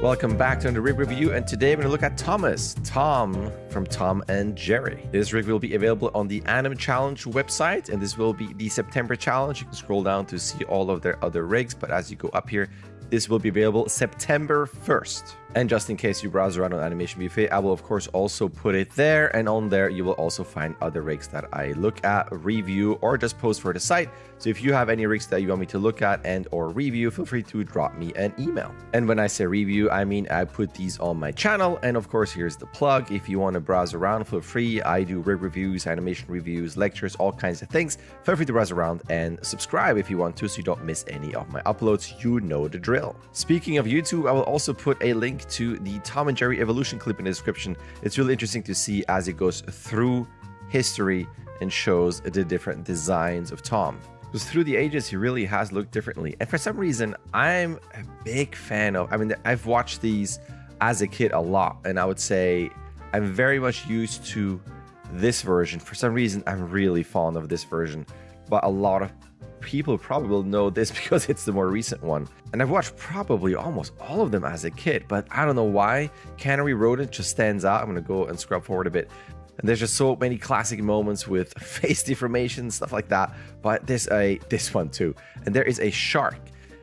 Welcome back to another rig review, and today we're going to look at Thomas, Tom from Tom and Jerry. This rig will be available on the Anim Challenge website, and this will be the September challenge. You can scroll down to see all of their other rigs, but as you go up here, this will be available September 1st. And just in case you browse around on Animation Buffet, I will of course also put it there. And on there, you will also find other rigs that I look at, review, or just post for the site. So if you have any rigs that you want me to look at and or review, feel free to drop me an email. And when I say review, I mean I put these on my channel. And of course, here's the plug. If you want to browse around, feel free. I do rig reviews, animation reviews, lectures, all kinds of things. Feel free to browse around and subscribe if you want to so you don't miss any of my uploads. You know the drill. Speaking of YouTube, I will also put a link to the Tom and Jerry evolution clip in the description. It's really interesting to see as it goes through history and shows the different designs of Tom. Because through the ages, he really has looked differently. And for some reason, I'm a big fan of, I mean, I've watched these as a kid a lot. And I would say I'm very much used to this version. For some reason, I'm really fond of this version. But a lot of people probably know this because it's the more recent one. And I've watched probably almost all of them as a kid, but I don't know why. Cannery Rodent just stands out. I'm going to go and scrub forward a bit. And there's just so many classic moments with face deformation, stuff like that. But there's a this one too. And there is a shark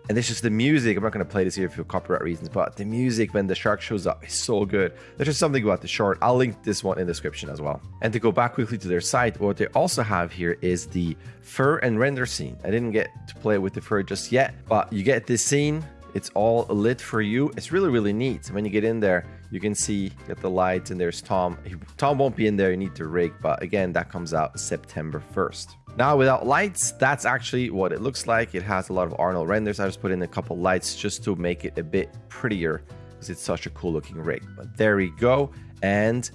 and this is the music. I'm not going to play this here for copyright reasons, but the music when the shark shows up is so good. There's just something about the short. I'll link this one in the description as well. And to go back quickly to their site, what they also have here is the fur and render scene. I didn't get to play with the fur just yet, but you get this scene. It's all lit for you. It's really, really neat. When you get in there, you can see get the lights and there's Tom. Tom won't be in there. You need to rig, but again, that comes out September 1st. Now without lights, that's actually what it looks like. It has a lot of Arnold renders. I just put in a couple lights just to make it a bit prettier because it's such a cool looking rig. But there we go. And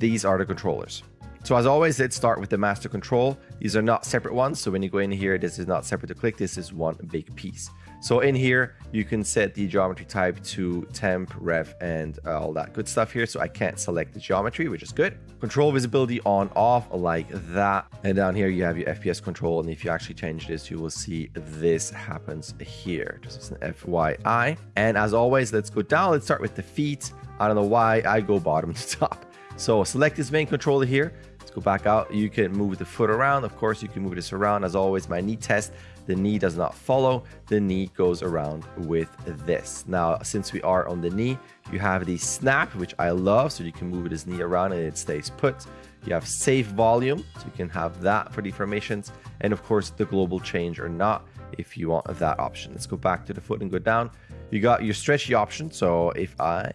these are the controllers. So as always, let's start with the master control. These are not separate ones. So when you go in here, this is not separate to click. This is one big piece. So in here, you can set the geometry type to temp, ref, and uh, all that good stuff here. So I can't select the geometry, which is good. Control visibility on, off, like that. And down here, you have your FPS control. And if you actually change this, you will see this happens here. Just as an FYI. And as always, let's go down. Let's start with the feet. I don't know why I go bottom to top. So select this main controller here. Go back out. You can move the foot around. Of course, you can move this around. As always, my knee test the knee does not follow. The knee goes around with this. Now, since we are on the knee, you have the snap, which I love. So you can move this knee around and it stays put. You have safe volume, so you can have that for deformations. And of course, the global change or not if you want that option. Let's go back to the foot and go down. You got your stretchy option. So if I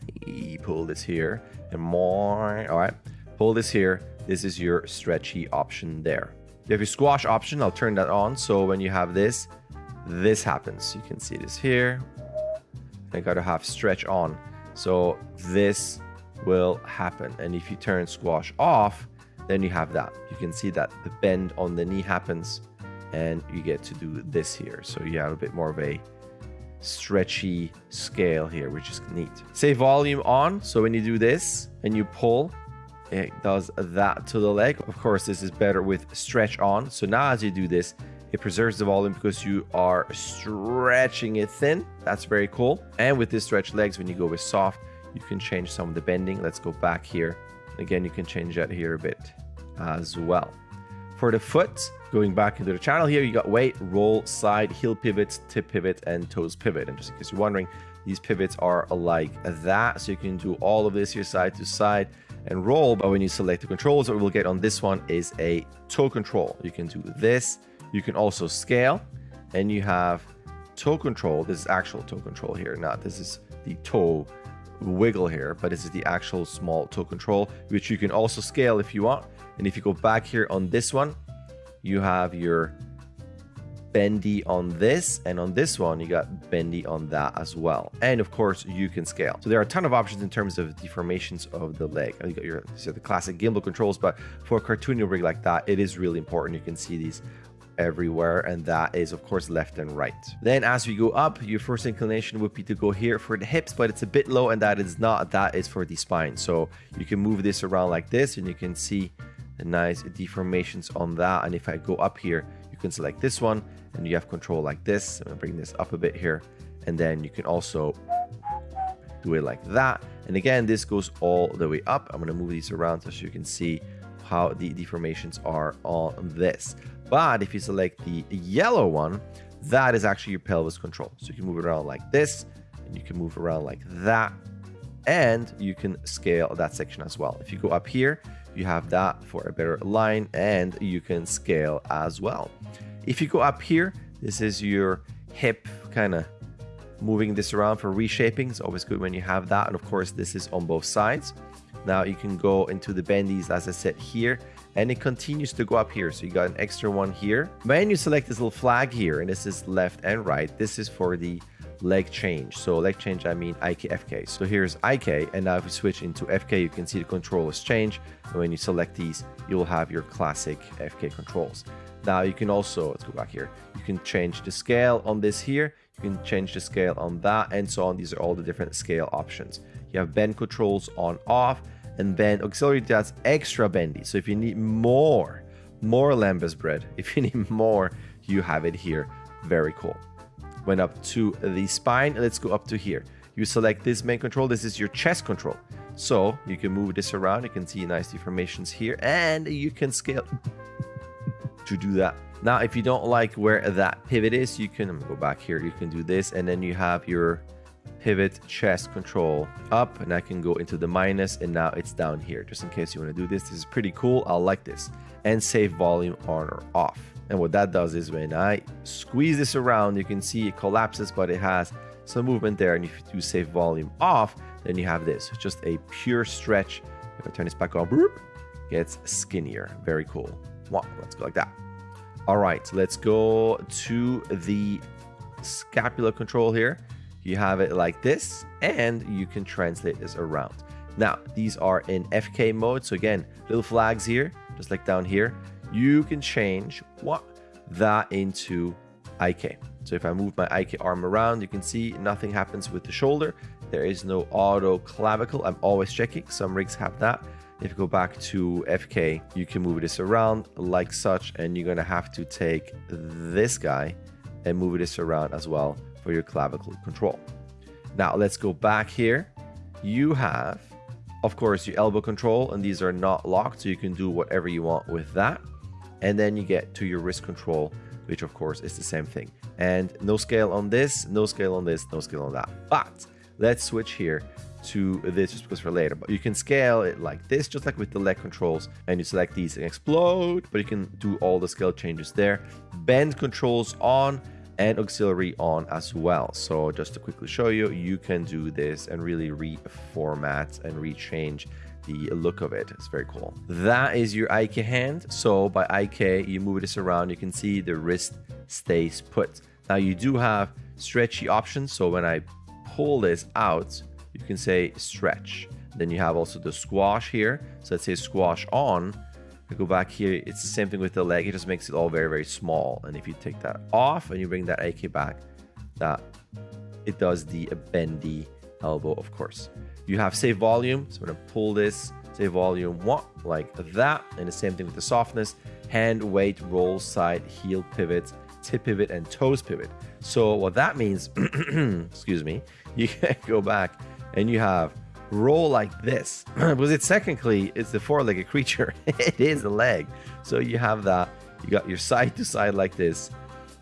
pull this here and more, all right, pull this here, this is your stretchy option there. You have your squash option. I'll turn that on. So when you have this, this happens. You can see this here. I got to have stretch on. So this will happen. And if you turn squash off, then you have that. You can see that the bend on the knee happens and you get to do this here. So you have a bit more of a stretchy scale here, which is neat. Say volume on. So when you do this and you pull, it does that to the leg. Of course, this is better with stretch on. So now as you do this, it preserves the volume because you are stretching it thin. That's very cool. And with this stretch legs, when you go with soft, you can change some of the bending. Let's go back here. Again, you can change that here a bit as well. For the foot, going back into the channel here, you got weight, roll, side, heel pivot, tip pivot, and toes pivot. And just in case you're wondering, these pivots are like that. So you can do all of this here side to side and roll. But when you select the controls, what we'll get on this one is a toe control. You can do this. You can also scale and you have toe control. This is actual toe control here. Not this is the toe wiggle here, but this is the actual small toe control, which you can also scale if you want. And if you go back here on this one, you have your bendy on this and on this one you got bendy on that as well. And of course you can scale. So there are a ton of options in terms of deformations of the leg. You got your so the classic gimbal controls but for a cartoony rig like that it is really important. You can see these everywhere and that is of course left and right. Then as we go up your first inclination would be to go here for the hips but it's a bit low and that is not that is for the spine. So you can move this around like this and you can see the nice deformations on that. And if I go up here you can select this one and you have control like this. I'm gonna bring this up a bit here. And then you can also do it like that. And again, this goes all the way up. I'm gonna move these around so you can see how the deformations are on this. But if you select the yellow one, that is actually your pelvis control. So you can move it around like this, and you can move around like that, and you can scale that section as well. If you go up here, you have that for a better line, and you can scale as well. If you go up here, this is your hip kind of moving this around for reshaping. It's always good when you have that. And of course, this is on both sides. Now you can go into the bendies, as I said here, and it continues to go up here. So you got an extra one here. When you select this little flag here, and this is left and right, this is for the leg change. So leg change, I mean IK, FK. So here's IK, and now if we switch into FK, you can see the controllers change. And when you select these, you'll have your classic FK controls. Now you can also, let's go back here, you can change the scale on this here, you can change the scale on that, and so on. These are all the different scale options. You have bend controls on off, and then auxiliary that's extra bendy. So if you need more, more lembas bread, if you need more, you have it here. Very cool. Went up to the spine. Let's go up to here. You select this main control. This is your chest control. So you can move this around. You can see nice deformations here and you can scale to do that. Now, if you don't like where that pivot is, you can go back here. You can do this and then you have your pivot chest control up and I can go into the minus and now it's down here just in case you want to do this this is pretty cool I'll like this and save volume on or off and what that does is when I squeeze this around you can see it collapses but it has some movement there. And if you do save volume off then you have this. Just a pure stretch. If I turn this back on boop, gets skinnier. Very cool. Let's go like that. All right so let's go to the scapula control here. You have it like this and you can translate this around. Now, these are in FK mode. So again, little flags here, just like down here. You can change what that into IK. So if I move my IK arm around, you can see nothing happens with the shoulder. There is no auto clavicle. I'm always checking. Some rigs have that. If you go back to FK, you can move this around like such, and you're gonna have to take this guy and move this around as well for your clavicle control. Now let's go back here. You have, of course, your elbow control, and these are not locked, so you can do whatever you want with that. And then you get to your wrist control, which of course is the same thing. And no scale on this, no scale on this, no scale on that. But let's switch here to this just because for later. But you can scale it like this, just like with the leg controls, and you select these and explode, but you can do all the scale changes there. Bend controls on, and auxiliary on as well. So just to quickly show you, you can do this and really reformat and rechange the look of it. It's very cool. That is your IK hand. So by IK, you move this around, you can see the wrist stays put. Now you do have stretchy options. So when I pull this out, you can say stretch. Then you have also the squash here. So let's say squash on I go back here, it's the same thing with the leg. It just makes it all very, very small. And if you take that off and you bring that AK back, that it does the bendy elbow, of course. You have save volume. So I'm to pull this, save volume, one, like that. And the same thing with the softness. Hand, weight, roll, side, heel pivot, tip pivot, and toes pivot. So what that means, excuse me, you can go back and you have roll like this because it's technically it's the four-legged creature it is a leg so you have that you got your side to side like this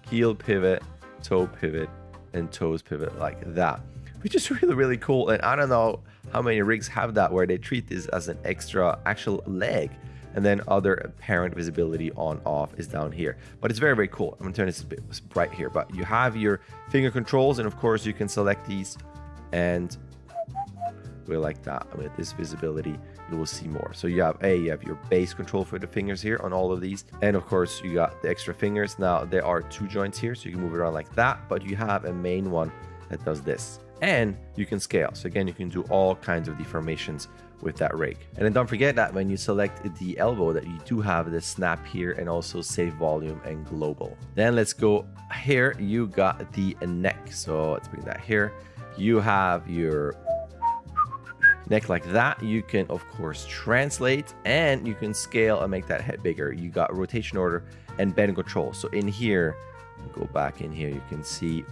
heel pivot toe pivot and toes pivot like that which is really really cool and i don't know how many rigs have that where they treat this as an extra actual leg and then other apparent visibility on off is down here but it's very very cool i'm gonna turn this a bit bright here but you have your finger controls and of course you can select these and way like that. With this visibility, you will see more. So you have a you have your base control for the fingers here on all of these, and of course you got the extra fingers. Now there are two joints here, so you can move it around like that, but you have a main one that does this, and you can scale. So again, you can do all kinds of deformations with that rig. And then don't forget that when you select the elbow that you do have the snap here and also save volume and global. Then let's go here. You got the neck. So let's bring that here. You have your neck like that. You can, of course, translate and you can scale and make that head bigger. You got rotation order and bend control. So in here, go back in here, you can see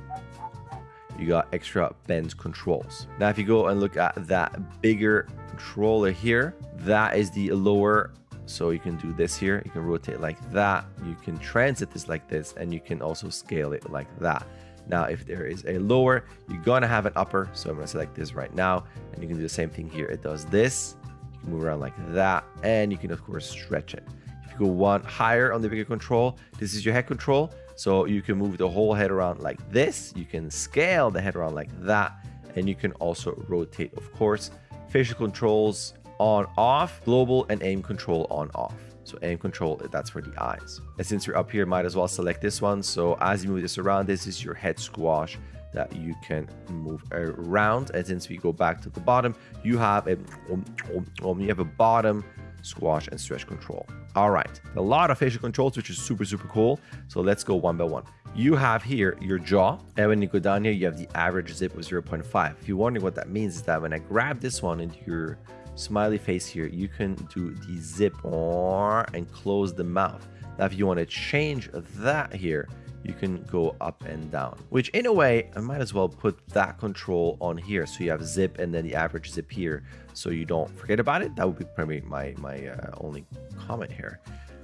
you got extra bend controls. Now, if you go and look at that bigger controller here, that is the lower so you can do this here, you can rotate like that, you can transit this like this, and you can also scale it like that. Now, if there is a lower, you're gonna have an upper. So I'm gonna select this right now, and you can do the same thing here. It does this, you can move around like that, and you can of course stretch it. If you go one higher on the bigger control, this is your head control. So you can move the whole head around like this. You can scale the head around like that, and you can also rotate, of course. Facial controls on off, global and aim control on off. So aim control, that's for the eyes. And since you're up here, might as well select this one. So as you move this around, this is your head squash that you can move around. And since we go back to the bottom, you have a um, um, um, you have a bottom squash and stretch control. All right, a lot of facial controls, which is super, super cool. So let's go one by one. You have here your jaw, and when you go down here, you have the average zip of 0.5. If you're wondering what that means, is that when I grab this one into your smiley face here, you can do the zip and close the mouth. Now, if you want to change that here, you can go up and down, which in a way, I might as well put that control on here. So you have zip and then the average zip here. So you don't forget about it. That would be probably my, my uh, only comment here.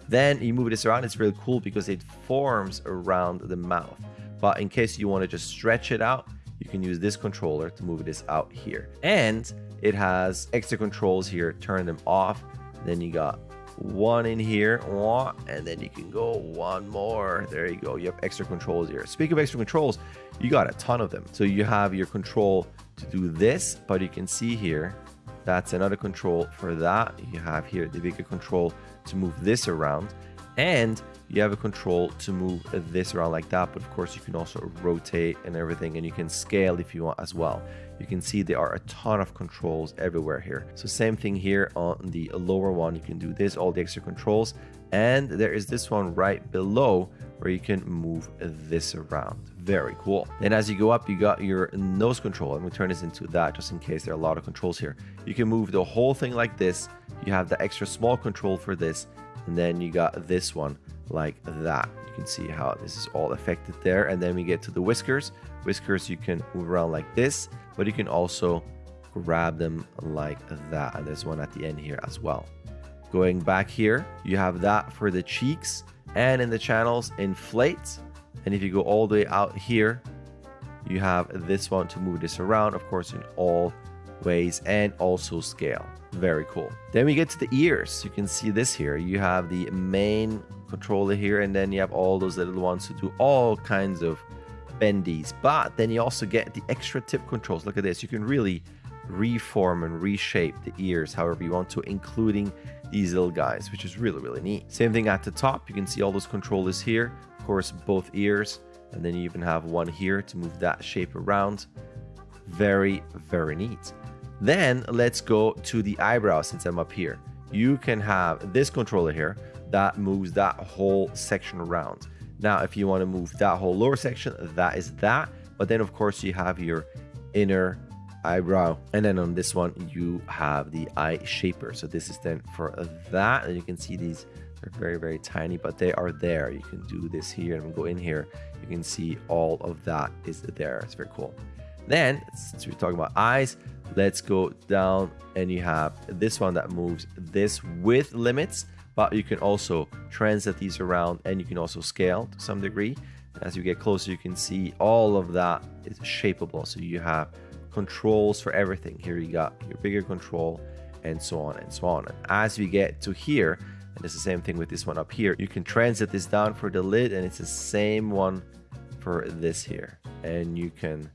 Then you move this around. It's really cool because it forms around the mouth. But in case you want to just stretch it out, you can use this controller to move this out here. And it has extra controls here, turn them off. Then you got one in here, and then you can go one more. There you go. You have extra controls here. Speaking of extra controls, you got a ton of them. So you have your control to do this, but you can see here, that's another control for that. You have here the bigger control to move this around. And you have a control to move this around like that but of course you can also rotate and everything and you can scale if you want as well. You can see there are a ton of controls everywhere here. So same thing here on the lower one. You can do this all the extra controls and there is this one right below where you can move this around. Very cool. Then as you go up you got your nose control. And we turn this into that just in case there are a lot of controls here. You can move the whole thing like this. You have the extra small control for this and then you got this one like that. You can see how this is all affected there. And then we get to the whiskers. Whiskers you can move around like this, but you can also grab them like that. And there's one at the end here as well. Going back here, you have that for the cheeks and in the channels inflate. And if you go all the way out here, you have this one to move this around, of course, in all ways and also scale. Very cool. Then we get to the ears. You can see this here. You have the main controller here, and then you have all those little ones to do all kinds of bendies. But then you also get the extra tip controls. Look at this. You can really reform and reshape the ears however you want to, including these little guys, which is really, really neat. Same thing at the top. You can see all those controllers here. Of course, both ears. And then you even have one here to move that shape around. Very, very neat. Then let's go to the eyebrow since I'm up here. You can have this controller here that moves that whole section around. Now, if you want to move that whole lower section, that is that. But then, of course, you have your inner eyebrow. And then on this one, you have the eye shaper. So this is then for that. And you can see these are very, very tiny, but they are there. You can do this here and go in here. You can see all of that is there. It's very cool. Then, since we're talking about eyes, let's go down and you have this one that moves this with limits but you can also transit these around and you can also scale to some degree. As you get closer you can see all of that is shapeable. So you have controls for everything. Here you got your bigger control and so on and so on. And as we get to here and it's the same thing with this one up here you can transit this down for the lid and it's the same one for this here. And you can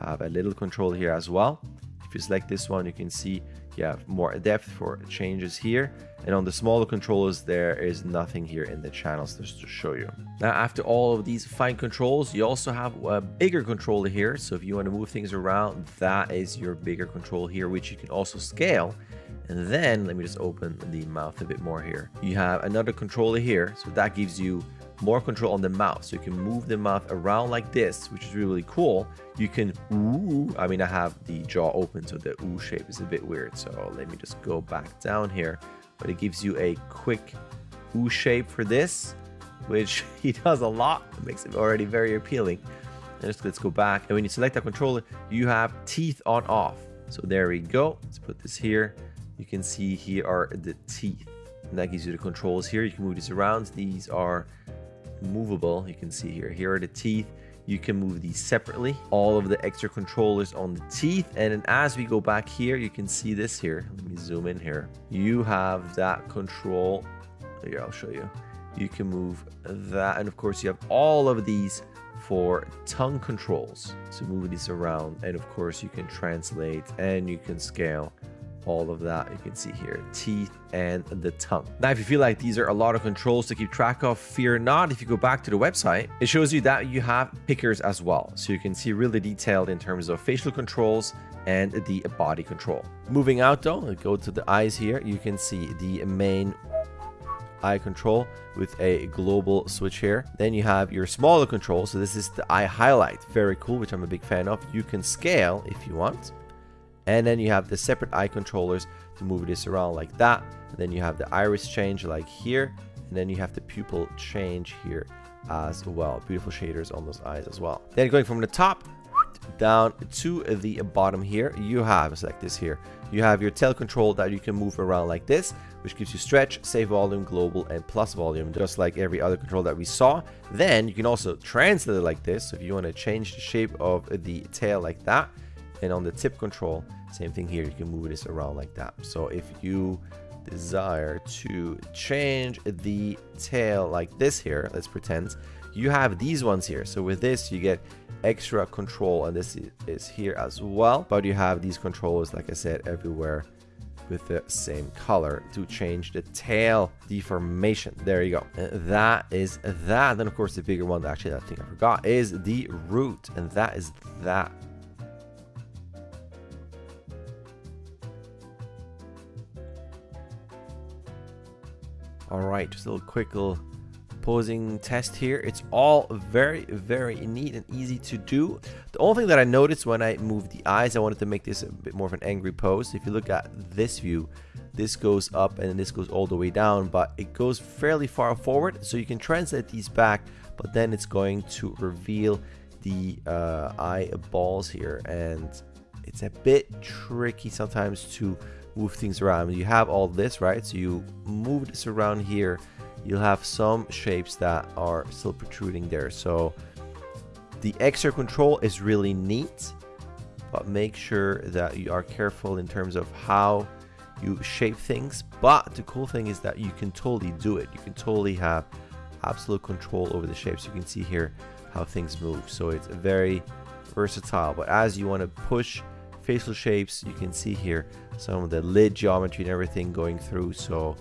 have a little control here as well. If you select this one, you can see you have more depth for changes here. And on the smaller controllers, there is nothing here in the channels just to show you. Now, after all of these fine controls, you also have a bigger controller here. So if you want to move things around, that is your bigger control here, which you can also scale. And then let me just open the mouth a bit more here. You have another controller here. So that gives you more control on the mouth. So you can move the mouth around like this, which is really cool. You can ooh, I mean, I have the jaw open, so the ooh shape is a bit weird. So let me just go back down here. But it gives you a quick ooh shape for this, which he does a lot. It makes it already very appealing. and just let's go back. And when you select that controller, you have teeth on off. So there we go. Let's put this here. You can see here are the teeth. And that gives you the controls here. You can move these around. These are movable. You can see here. Here are the teeth. You can move these separately. All of the extra controllers on the teeth. And then as we go back here, you can see this here. Let me zoom in here. You have that control. Here, I'll show you. You can move that. And of course, you have all of these for tongue controls. So move these around. And of course, you can translate and you can scale all of that. You can see here teeth and the tongue. Now if you feel like these are a lot of controls to keep track of fear not. If you go back to the website it shows you that you have pickers as well. So you can see really detailed in terms of facial controls and the body control. Moving out though go to the eyes here you can see the main eye control with a global switch here. Then you have your smaller control. So this is the eye highlight. Very cool which i'm a big fan of. You can scale if you want and then you have the separate eye controllers to move this around like that. And then you have the iris change like here. And then you have the pupil change here as well. Beautiful shaders on those eyes as well. Then going from the top down to the bottom here, you have, select this here, you have your tail control that you can move around like this, which gives you stretch, save volume, global, and plus volume, just like every other control that we saw. Then you can also translate it like this. So if you want to change the shape of the tail like that, and on the tip control, same thing here, you can move this around like that. So if you desire to change the tail like this here, let's pretend, you have these ones here. So with this, you get extra control and this is here as well. But you have these controls, like I said, everywhere with the same color to change the tail deformation. There you go. And that is that. Then of course the bigger one, actually I think I forgot, is the root. And that is that. All right, just a little quick little posing test here. It's all very, very neat and easy to do. The only thing that I noticed when I moved the eyes, I wanted to make this a bit more of an angry pose. If you look at this view, this goes up and this goes all the way down, but it goes fairly far forward. So you can translate these back, but then it's going to reveal the uh, eyeballs here. And it's a bit tricky sometimes to move things around. You have all this, right? So you move this around here. You'll have some shapes that are still protruding there. So the extra control is really neat, but make sure that you are careful in terms of how you shape things. But the cool thing is that you can totally do it. You can totally have absolute control over the shapes. You can see here how things move. So it's very versatile. But as you want to push facial shapes. You can see here some of the lid geometry and everything going through so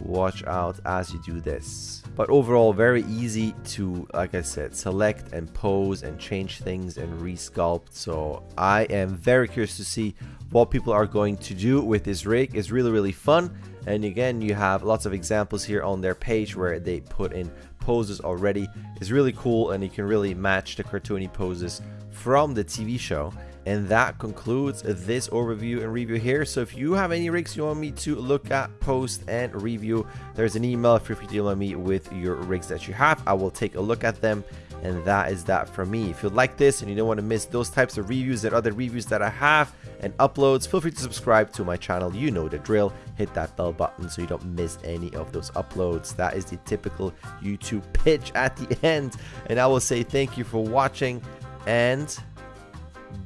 watch out as you do this. But overall very easy to like i said select and pose and change things and resculpt. So i am very curious to see what people are going to do with this rig. It's really really fun. And again you have lots of examples here on their page where they put in poses already. It's really cool and you can really match the cartoony poses from the tv show and that concludes this overview and review here. So if you have any rigs you want me to look at, post, and review, there's an email. Feel free to email me with your rigs that you have. I will take a look at them. And that is that from me. If you like this and you don't want to miss those types of reviews and other reviews that I have and uploads, feel free to subscribe to my channel. You know the drill. Hit that bell button so you don't miss any of those uploads. That is the typical YouTube pitch at the end. And I will say thank you for watching and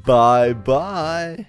Bye bye.